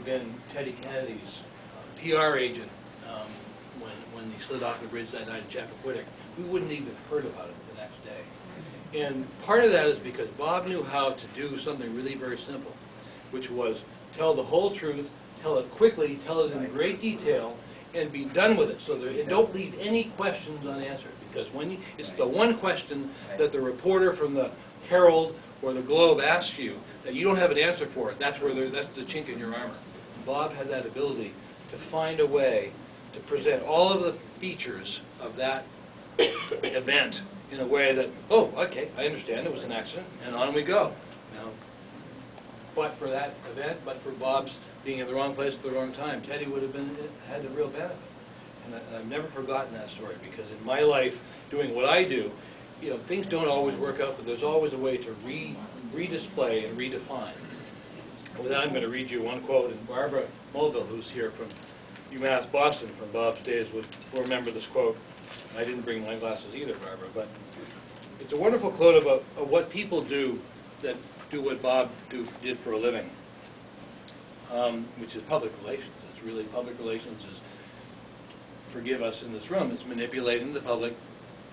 had been Teddy Kennedy's uh, PR agent um, when, when he slid off the bridge that night in Chappaquiddick, we wouldn't even heard about it the next day. And part of that is because Bob knew how to do something really very simple, which was tell the whole truth, tell it quickly, tell it in great detail, and be done with it, so that, and don't leave any questions unanswered, because when you, it's the one question that the reporter from the Herald or the Globe asks you, that you don't have an answer for it, that's where, there- that's the chink in your armor. Bob had that ability to find a way to present all of the features of that event in a way that, oh, okay, I understand, it was an accident, and on we go. Now, but for that event, but for Bob's being in the wrong place at the wrong time, Teddy would have been, had the real benefit. And I- I've never forgotten that story, because in my life, doing what I do, you know, things don't always work out, but there's always a way to re, redisplay and redefine. With that, I'm going to read you one quote, and Barbara Mulville, who's here from UMass Boston from Bob's days, will remember this quote. I didn't bring my glasses either, Barbara, but it's a wonderful quote about of what people do that do what Bob do, did for a living, um, which is public relations. It's really, public relations is, forgive us in this room, it's manipulating the public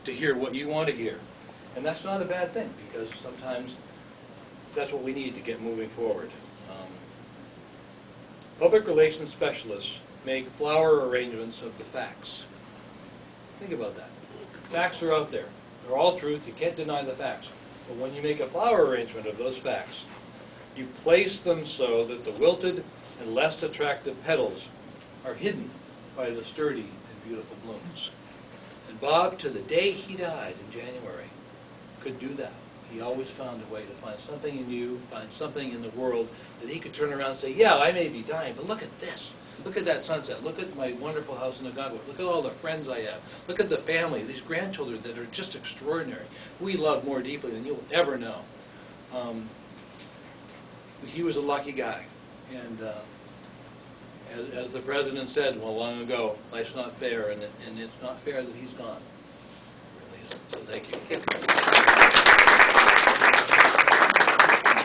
to hear what you want to hear. And that's not a bad thing, because sometimes that's what we need to get moving forward. Um, Public relations specialists make flower arrangements of the facts. Think about that. Facts are out there. They're all truth. You can't deny the facts. But when you make a flower arrangement of those facts, you place them so that the wilted and less attractive petals are hidden by the sturdy and beautiful blooms. And Bob, to the day he died in January, could do that. He always found a way to find something in you, find something in the world that he could turn around and say, yeah, I may be dying, but look at this. Look at that sunset. Look at my wonderful house in Algonquin. Look at all the friends I have. Look at the family, these grandchildren that are just extraordinary. We love more deeply than you'll ever know. Um, he was a lucky guy. And uh, as, as the president said well long ago, life's not fair, and, and it's not fair that he's gone. So thank you.